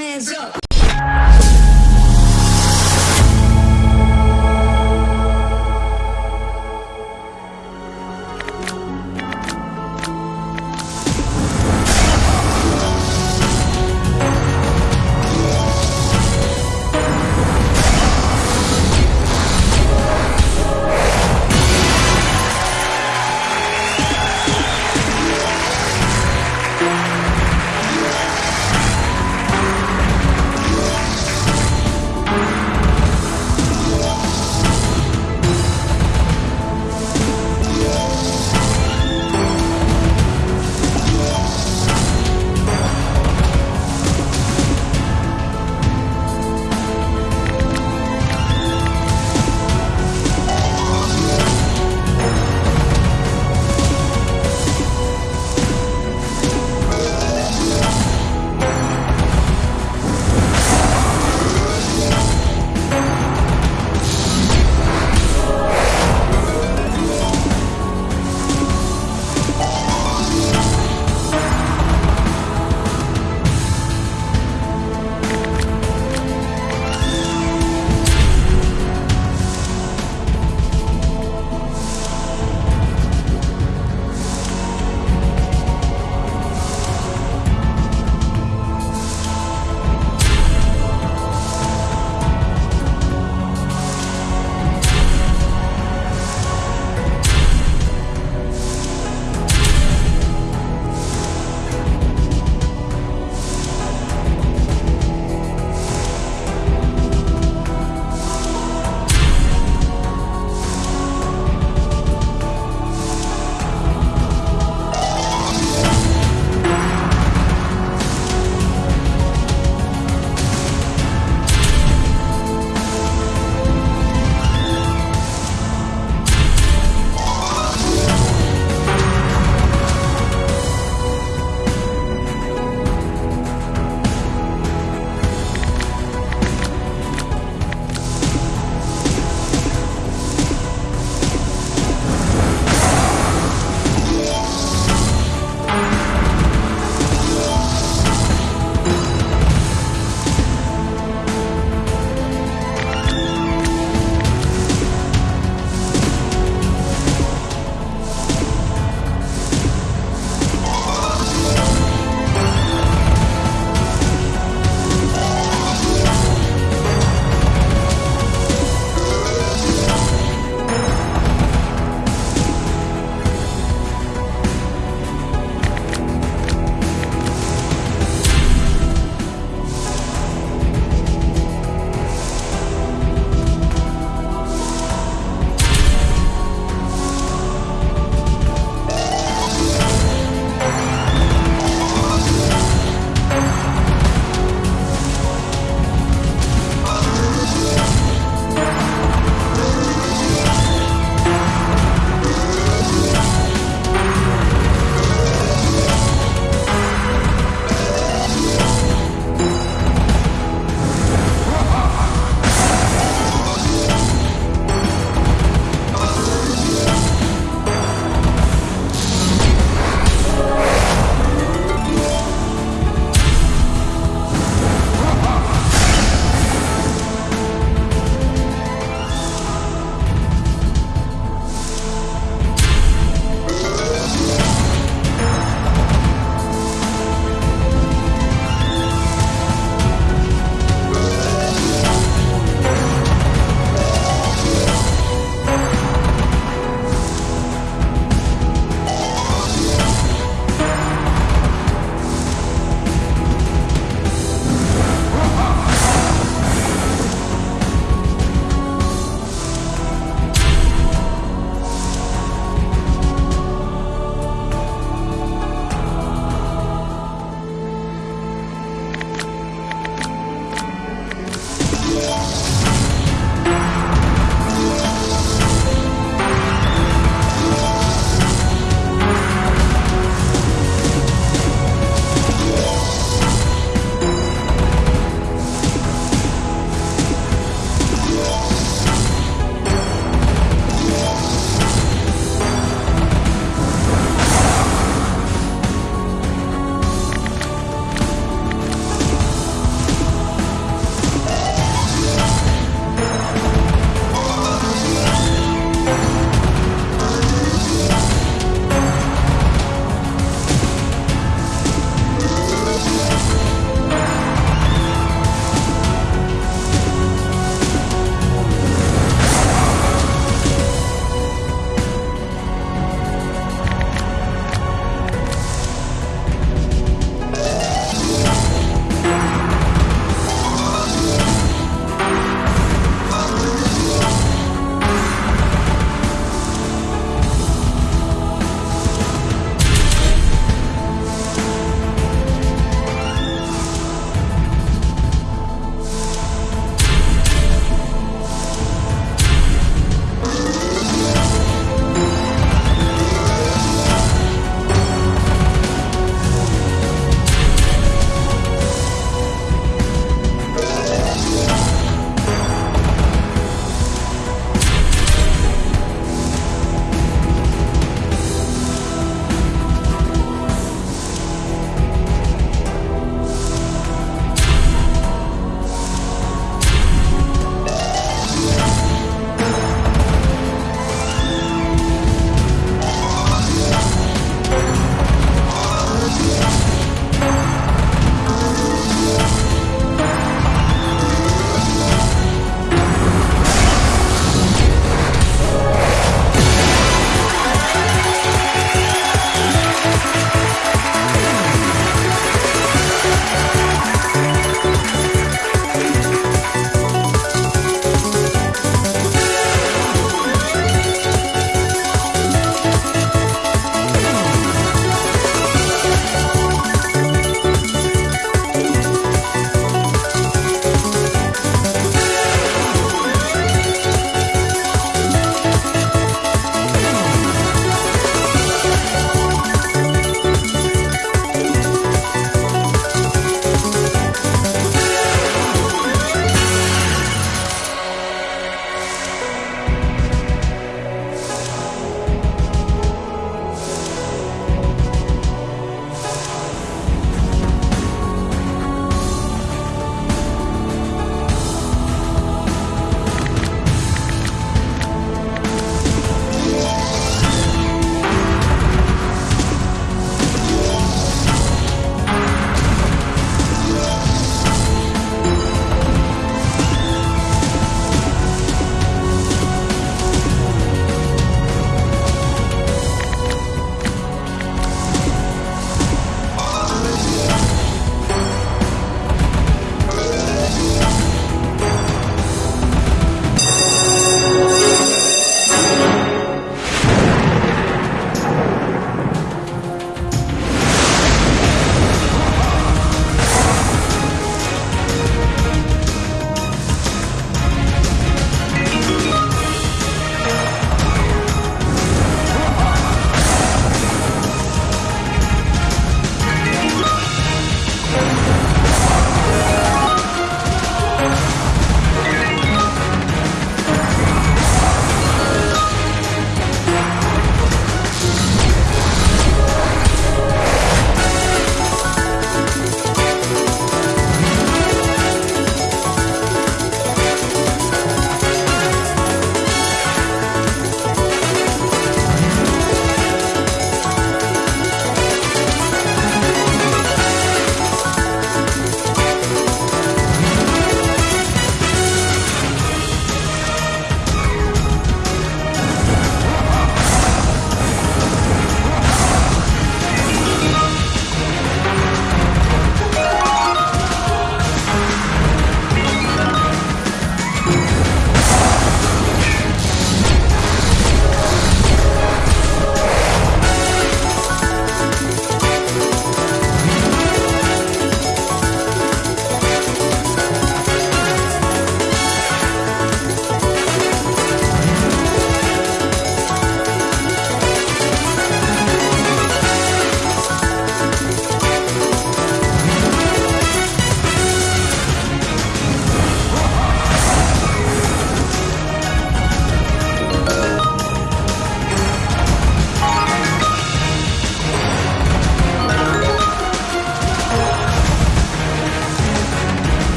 hands up.